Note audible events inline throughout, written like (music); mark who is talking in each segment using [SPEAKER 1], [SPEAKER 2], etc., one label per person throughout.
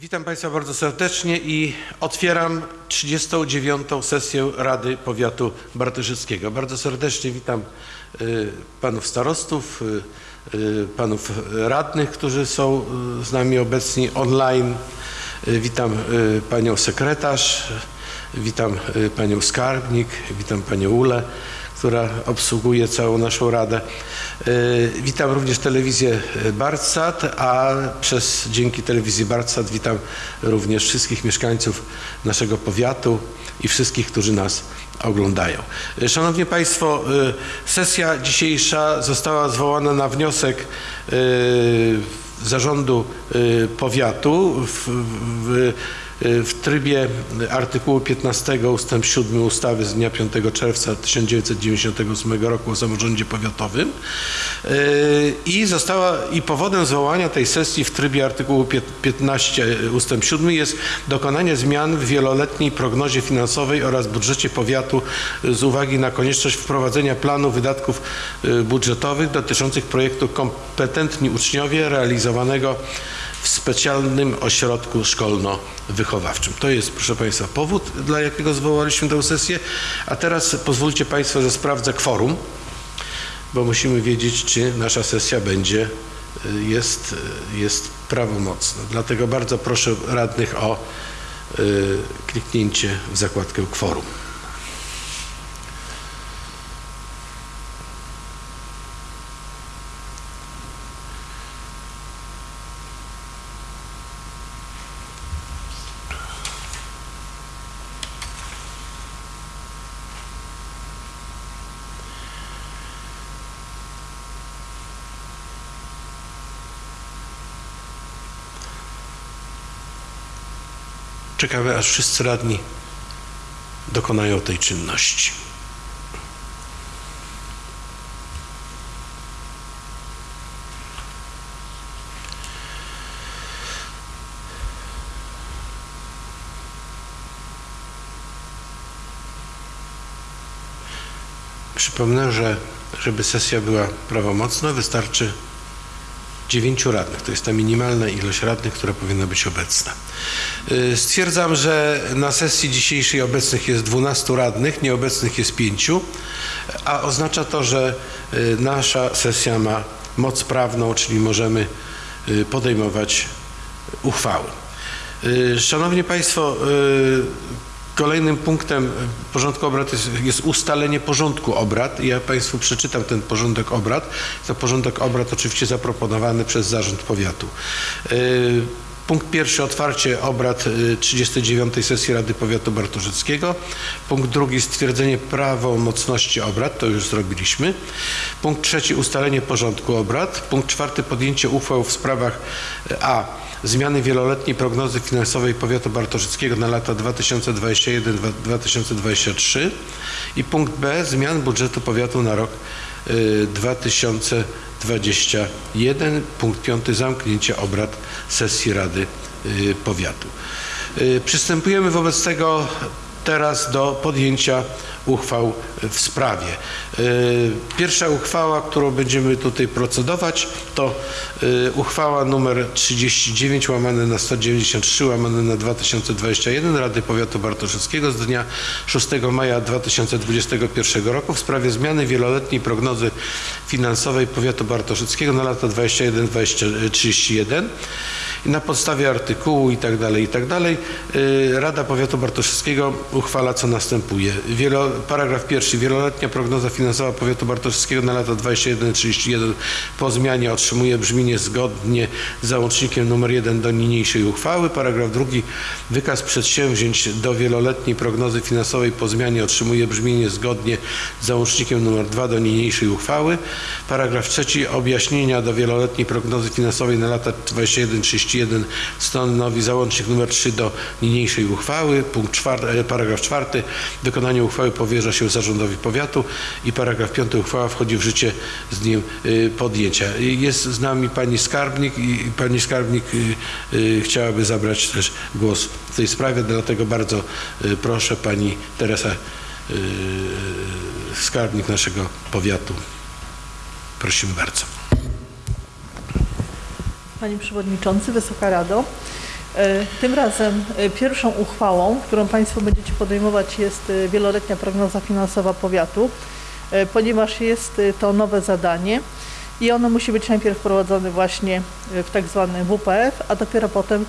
[SPEAKER 1] Witam Państwa bardzo serdecznie i otwieram 39. sesję Rady Powiatu Bartoszyckiego. Bardzo serdecznie witam y, panów starostów, y, y, panów radnych, którzy są z nami obecni online. Witam panią sekretarz, witam panią skarbnik, witam panią Ulę która obsługuje całą naszą radę. Y, Witam również telewizję Bartsat, a przez dzięki telewizji Bartsat witam również wszystkich mieszkańców naszego powiatu i wszystkich, którzy nas oglądają. Y, Szanowni Państwo, y, sesja dzisiejsza została zwołana na wniosek zarządu powiatu w, w, w trybie artykułu 15 ustęp 7 ustawy z dnia 5 czerwca 1998 roku o samorządzie powiatowym Yy, i została i powodem zwołania tej sesji w trybie artykułu pię- 15 ustęp 7 jest dokonanie zmian w wieloletniej prognozie finansowej oraz budżecie powiatu z uwagi na konieczność wprowadzenia planu wydatków yy, budżetowych dotyczących projektu kompetentni uczniowie realizowanego w specjalnym ośrodku szkolno-wychowawczym. To jest, proszę Państwa, powód, dla jakiego zwołaliśmy tę sesję. A teraz pozwólcie Państwo, że sprawdzę kworum, bo musimy wiedzieć, czy nasza sesja będzie, y, jest, y, jest prawomocna. Dlatego bardzo proszę radnych o y, kliknięcie w zakładkę kworum. Czekamy, aż wszyscy radni dokonają tej czynności. Przypomnę, że żeby sesja była prawomocna, wystarczy dziewięciu radnych. To jest ta minimalna ilość radnych, która powinna być obecna. Y, Stwierdzam, że na sesji dzisiejszej obecnych jest 12 radnych, nieobecnych jest 5, a oznacza to, że y, nasza sesja ma moc prawną, czyli możemy y, podejmować uchwały. Szanowni Państwo, Kolejnym punktem porządku obrad jest, jest ustalenie porządku obrad. Ja Państwu przeczytam ten porządek obrad. To porządek obrad oczywiście zaproponowany przez Zarząd Powiatu. Yy, Punkt pierwszy otwarcie obrad y, 39 sesji Rady Powiatu Bartoszyckiego. Punkt drugi stwierdzenie prawomocności obrad, to już zrobiliśmy. Punkt trzeci ustalenie porządku obrad. Punkt czwarty podjęcie uchwał w sprawach y, a zmiany wieloletniej prognozy finansowej Powiatu Bartoszyckiego na lata 2021-2023 i punkt B zmian budżetu powiatu na rok y, 2021. Punkt piąty zamknięcie obrad sesji Rady y, Powiatu. Y, Przystępujemy wobec tego teraz do podjęcia uchwał w sprawie. Y, Pierwsza uchwała, którą będziemy tutaj procedować, to y, uchwała numer 39 łamane na 193 łamane na 2021 Rady Powiatu Bartoszyckiego z dnia 6 maja 2021 roku w sprawie zmiany wieloletniej prognozy finansowej Powiatu Bartoszyckiego na lata 21-31 i na podstawie artykułu i tak dalej, i tak y, Rada Powiatu Bartoszyckiego uchwala co następuje. Wielo, paragraf pierwszy. Wieloletnia prognoza finansowa Powiatu Bartoszyckiego na lata 21-31 po zmianie otrzymuje brzmienie zgodnie z załącznikiem nr 1 do niniejszej uchwały. Paragraf drugi. Wykaz przedsięwzięć do wieloletniej prognozy finansowej po zmianie otrzymuje brzmienie zgodnie z załącznikiem nr 2 do niniejszej uchwały. Paragraf trzeci. Objaśnienia do wieloletniej prognozy finansowej na lata 21-31 stanowi załącznik nr 3 do niniejszej uchwały. Punkt czwarty, e, paragraf czwarty. Wykonanie uchwały powierza się zarządowi powiatu i paragraf piąty. Uchwała wchodzi w życie z dniem y, podjęcia. Y, Jest z nami pani skarbnik i pani skarbnik y, chciałaby zabrać też głos w tej sprawie, dlatego bardzo proszę pani Teresa skarbnik naszego powiatu. Prosimy bardzo.
[SPEAKER 2] Panie Przewodniczący, Wysoka Rado. E, Tym razem e, pierwszą uchwałą, którą Państwo będziecie podejmować jest e, wieloletnia prognoza finansowa powiatu, ponieważ jest to nowe zadanie i ono musi być najpierw wprowadzone właśnie w tak zwany WPF, a dopiero potem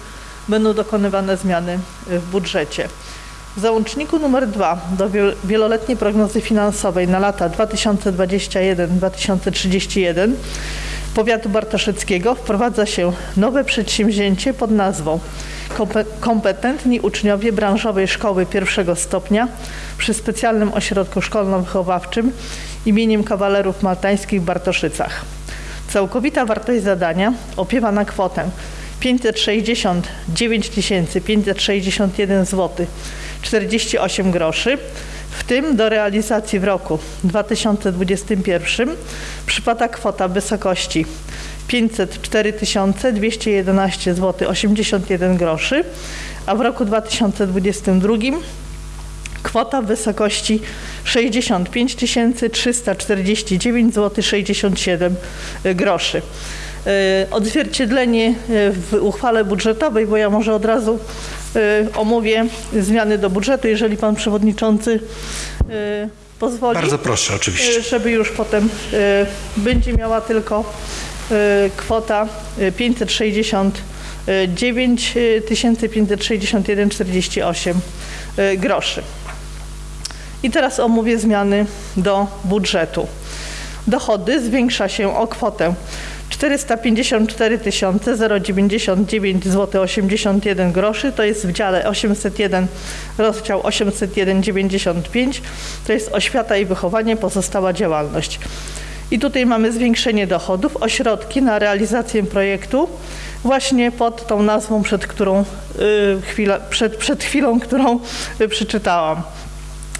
[SPEAKER 2] będą dokonywane zmiany w budżecie. W załączniku numer 2 do wiel- wieloletniej prognozy finansowej na lata 2021-2031 powiatu bartoszyckiego wprowadza się nowe przedsięwzięcie pod nazwą Kompe- Kompetentni uczniowie branżowej szkoły pierwszego stopnia przy specjalnym ośrodku szkolno-wychowawczym imieniem kawalerów maltańskich w Bartoszycach. Całkowita wartość zadania opiewa na kwotę 569 561 zł 48 groszy, w tym do realizacji w roku 2021 przypada kwota w wysokości 504 211 zł 81 groszy, a w roku 2022 kwota w wysokości 65 349 zł 67 groszy. E, Odzwierciedlenie e, w uchwale budżetowej, bo ja może od razu e, omówię zmiany do budżetu, jeżeli pan przewodniczący pozwoli.
[SPEAKER 1] Bardzo proszę, oczywiście.
[SPEAKER 2] Żeby już potem będzie miała tylko kwota e, 569 561,48 e, groszy. I teraz omówię zmiany do budżetu. Dochody zwiększa się o kwotę 454 099 zł 81 groszy, to jest w dziale 801, rozdział 801,95, to jest oświata i wychowanie, pozostała działalność. I tutaj mamy zwiększenie dochodów, ośrodki na realizację projektu właśnie pod tą nazwą, przed którą y, chwila, przed, przed chwilą, którą y, przeczytałam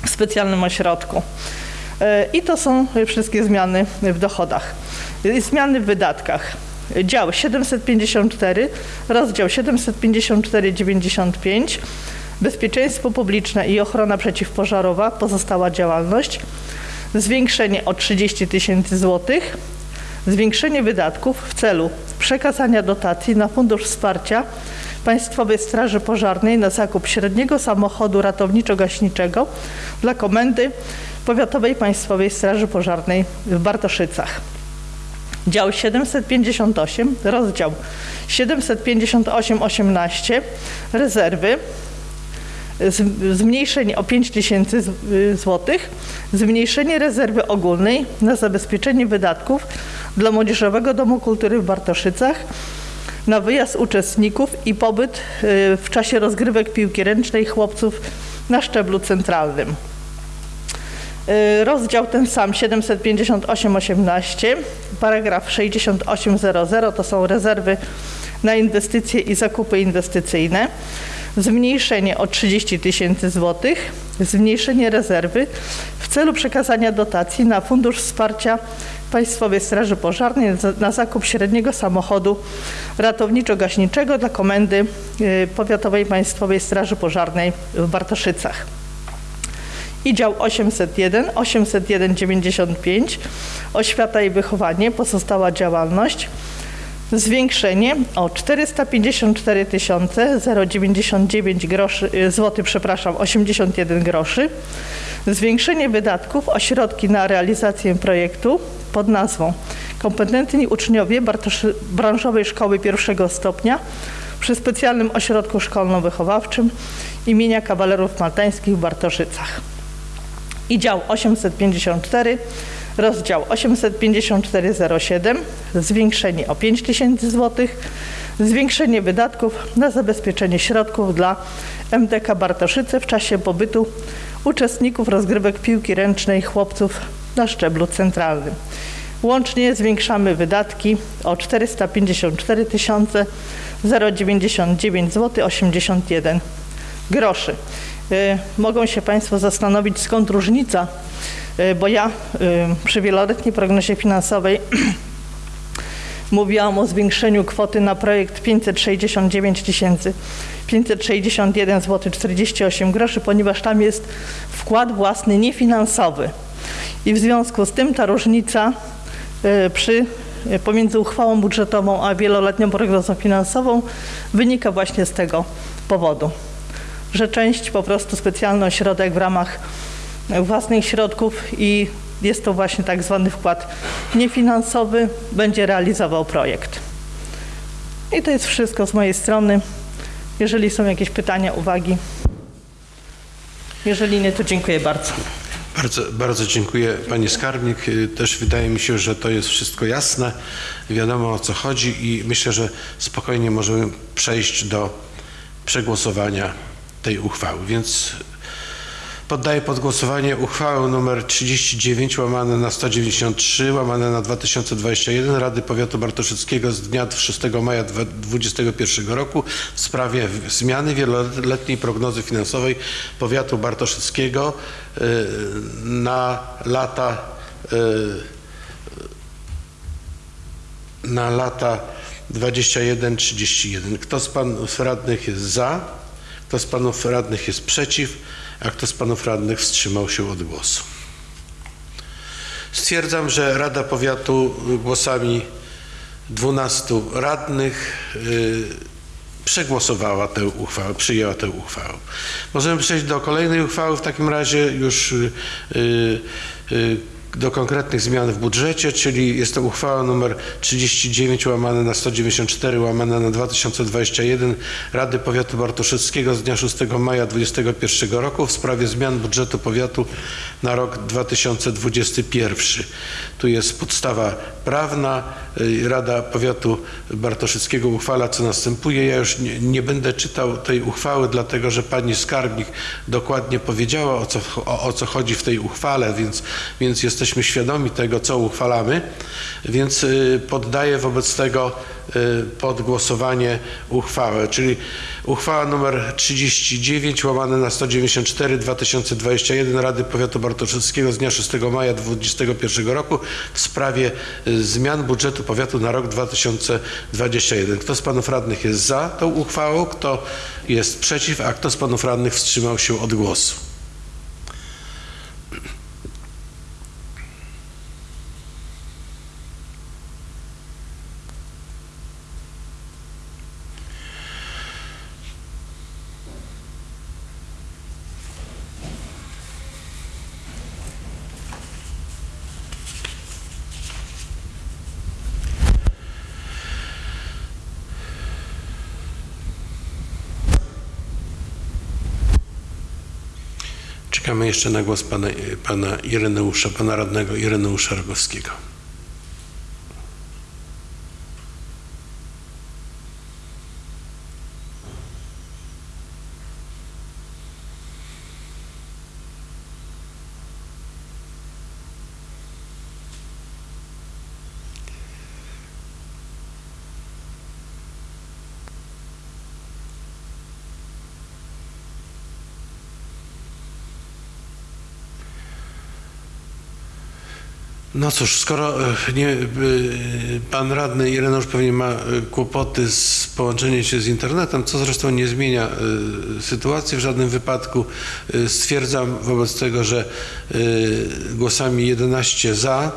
[SPEAKER 2] w specjalnym ośrodku. E, I to są wszystkie zmiany w dochodach. Zmiany w wydatkach. Dział 754, rozdział 754,95, bezpieczeństwo publiczne i ochrona przeciwpożarowa, pozostała działalność, zwiększenie o 30 tysięcy złotych, zwiększenie wydatków w celu przekazania dotacji na Fundusz Wsparcia Państwowej Straży Pożarnej na zakup średniego samochodu ratowniczo-gaśniczego dla Komendy Powiatowej Państwowej Straży Pożarnej w Bartoszycach. Dział 758, rozdział 758-18, rezerwy, zmniejszenie o 5 tysięcy złotych, zmniejszenie rezerwy ogólnej na zabezpieczenie wydatków dla Młodzieżowego Domu Kultury w Bartoszycach na wyjazd uczestników i pobyt y, w czasie rozgrywek piłki ręcznej chłopców na szczeblu centralnym. Y, Rozdział ten sam 758-18, paragraf 6800 to są rezerwy na inwestycje i zakupy inwestycyjne. Zmniejszenie o 30 tysięcy złotych, zmniejszenie rezerwy w celu przekazania dotacji na Fundusz Wsparcia Państwowej Straży Pożarnej na zakup średniego samochodu ratowniczo-gaśniczego dla Komendy y, Powiatowej Państwowej Straży Pożarnej w Bartoszycach i dział 801, 801,95, oświata i wychowanie, pozostała działalność, zwiększenie o 454 099 groszy, y, złoty, przepraszam, 81 groszy, zwiększenie wydatków o środki na realizację projektu pod nazwą Kompetentni uczniowie Bartoszy, branżowej szkoły pierwszego stopnia przy specjalnym ośrodku szkolno-wychowawczym imienia kawalerów maltańskich w Bartoszycach i dział 854, rozdział 85407, zwiększenie o 5 tysięcy złotych, zwiększenie wydatków na zabezpieczenie środków dla MDK Bartoszyce w czasie pobytu uczestników rozgrywek piłki ręcznej chłopców na szczeblu centralnym. Łącznie zwiększamy wydatki o 454 099 zł 81 groszy. Y, Mogą się Państwo zastanowić, skąd różnica, y, bo ja y, przy wieloletniej prognozie finansowej (clears throat) mówiłam o zwiększeniu kwoty na projekt 569 tysięcy 561 zł 48 groszy, ponieważ tam jest wkład własny niefinansowy. I w związku z tym ta różnica przy pomiędzy uchwałą budżetową a wieloletnią prognozą finansową wynika właśnie z tego powodu, że część po prostu specjalny ośrodek w ramach własnych środków i jest to właśnie tak zwany wkład niefinansowy, będzie realizował projekt. I to jest wszystko z mojej strony. Jeżeli są jakieś pytania, uwagi. Jeżeli nie, to dziękuję bardzo.
[SPEAKER 1] Bardzo, bardzo dziękuję Pani Skarbnik. Też wydaje mi się, że to jest wszystko jasne, wiadomo o co chodzi i myślę, że spokojnie możemy przejść do przegłosowania tej uchwały. Więc poddaję pod głosowanie uchwałę nr 39 łamane na 193 łamane na 2021 Rady Powiatu Bartoszyckiego z dnia 6 maja 2021 roku w sprawie zmiany wieloletniej prognozy finansowej Powiatu Bartoszyckiego y, na lata y, na lata 21-31. Kto z panów radnych jest za? Kto z panów radnych jest przeciw? A kto z panów radnych wstrzymał się od głosu? Stwierdzam, że Rada Powiatu głosami 12 radnych y, przegłosowała tę uchwałę, przyjęła tę uchwałę. Możemy przejść do kolejnej uchwały, w takim razie już y, y, y, do konkretnych zmian w budżecie, czyli jest to uchwała nr 39 łamane na 194 łamane na 2021 Rady Powiatu Bartoszyckiego z dnia 6 maja 2021 roku w sprawie zmian budżetu powiatu na rok 2021. Tu jest podstawa prawna. Y, Rada Powiatu Bartoszyckiego uchwala co następuje. Ja już nie, nie będę czytał tej uchwały, dlatego że pani skarbnik dokładnie powiedziała o co, o, o co chodzi w tej uchwale, więc, więc jesteśmy świadomi tego, co uchwalamy. Więc y, poddaję wobec tego y, pod głosowanie uchwałę, czyli uchwała numer 39 łamane na 194 2021 Rady Powiatu Bartoszyckiego z dnia 6 maja 2021 roku w sprawie y, zmian budżetu powiatu na rok 2021. Kto z panów radnych jest za tą uchwałą, kto jest przeciw, a kto z panów radnych wstrzymał się od głosu? Czekamy jeszcze na głos pana, pana Ireneusza, pana radnego Ireneusza Rogowskiego. No cóż, skoro e, nie, e, pan radny Ireneusz pewnie ma e, kłopoty z połączeniem się z internetem, co zresztą nie zmienia sytuacji w żadnym wypadku, stwierdzam wobec tego, że głosami 11 za,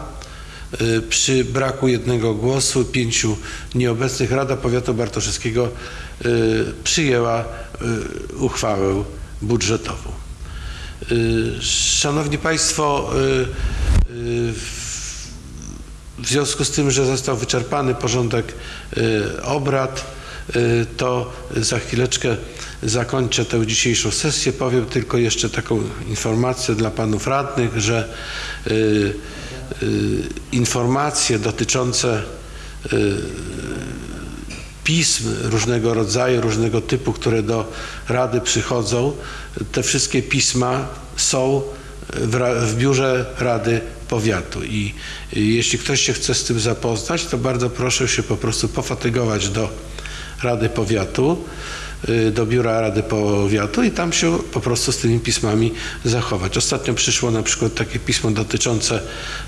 [SPEAKER 1] przy braku jednego głosu, pięciu nieobecnych, Rada Powiatu Bartoszyckiego e, przyjęła uchwałę budżetową. Szanowni Państwo, y, w związku z tym, że został wyczerpany porządek y, obrad, y, to za chwileczkę zakończę tę dzisiejszą sesję. Powiem tylko jeszcze taką informację dla panów radnych, że y, informacje dotyczące pism różnego rodzaju, różnego typu, które do Rady przychodzą, te wszystkie pisma są w, biurze Rady Powiatu i jeśli ktoś się chce z tym zapoznać, to bardzo proszę się po prostu pofatygować do Rady Powiatu, y, do biura Rady Powiatu i tam się po prostu z tymi pismami zachować. Ostatnio przyszło na przykład takie pismo dotyczące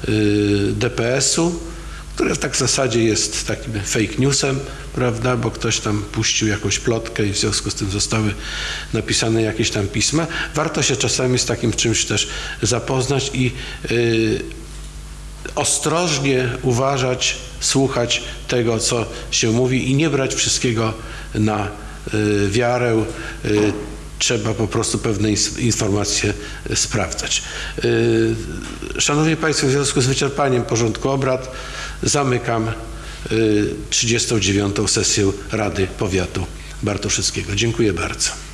[SPEAKER 1] y, DPS-u, które tak w zasadzie jest takim fake newsem, prawda, bo ktoś tam puścił jakąś plotkę i w związku z tym zostały napisane jakieś tam pisma. Warto się czasami z takim czymś też zapoznać i y, ostrożnie uważać słuchać tego, co się mówi i nie brać wszystkiego na y, wiarę. Y, Trzeba po prostu pewne informacje sprawdzać. Y, Szanowni Państwo, w związku z wyczerpaniem porządku obrad zamykam y, 39. sesję Rady Powiatu Bartoszyckiego. Dziękuję bardzo.